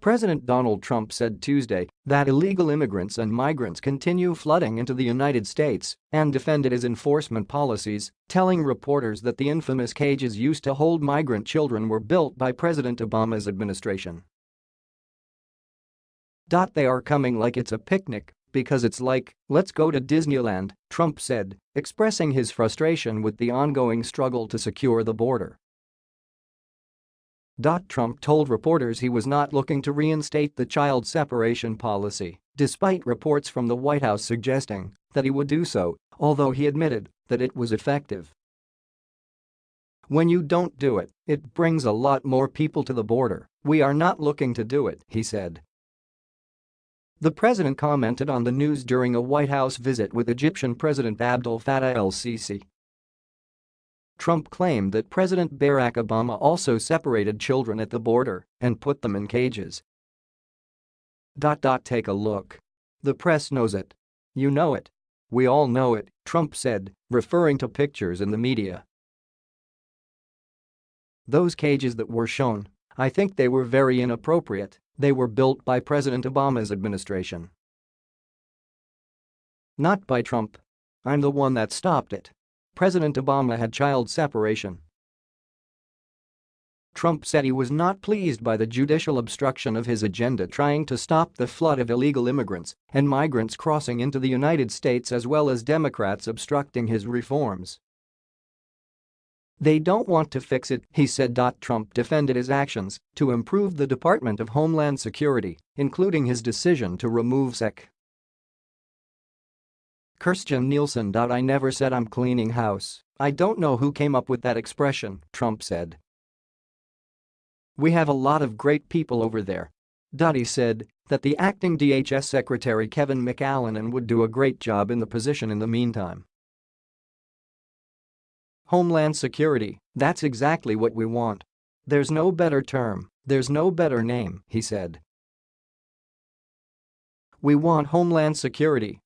President Donald Trump said Tuesday that illegal immigrants and migrants continue flooding into the United States and defended his enforcement policies, telling reporters that the infamous cages used to hold migrant children were built by President Obama's administration. They are coming like it's a picnic because it's like, let's go to Disneyland, Trump said, expressing his frustration with the ongoing struggle to secure the border. Trump told reporters he was not looking to reinstate the child separation policy, despite reports from the White House suggesting that he would do so, although he admitted that it was effective. When you don't do it, it brings a lot more people to the border. We are not looking to do it, he said. The president commented on the news during a White House visit with Egyptian President Abdel Fattah el-Sisi. Trump claimed that President Barack Obama also separated children at the border and put them in cages. Take a look. The press knows it. You know it. We all know it, Trump said, referring to pictures in the media. Those cages that were shown, I think they were very inappropriate, they were built by President Obama's administration. Not by Trump. I'm the one that stopped it. President Obama had child separation. Trump said he was not pleased by the judicial obstruction of his agenda trying to stop the flood of illegal immigrants and migrants crossing into the United States as well as Democrats obstructing his reforms. They don't want to fix it, he said. Trump defended his actions to improve the Department of Homeland Security, including his decision to remove Sec. Kirstjen Nielsen. I never said I'm cleaning house. I don't know who came up with that expression, Trump said. We have a lot of great people over there. Dottie said that the acting DHS Secretary Kevin McAleenan would do a great job in the position in the meantime. Homeland Security, that's exactly what we want. There's no better term, there's no better name, he said. We want Homeland Security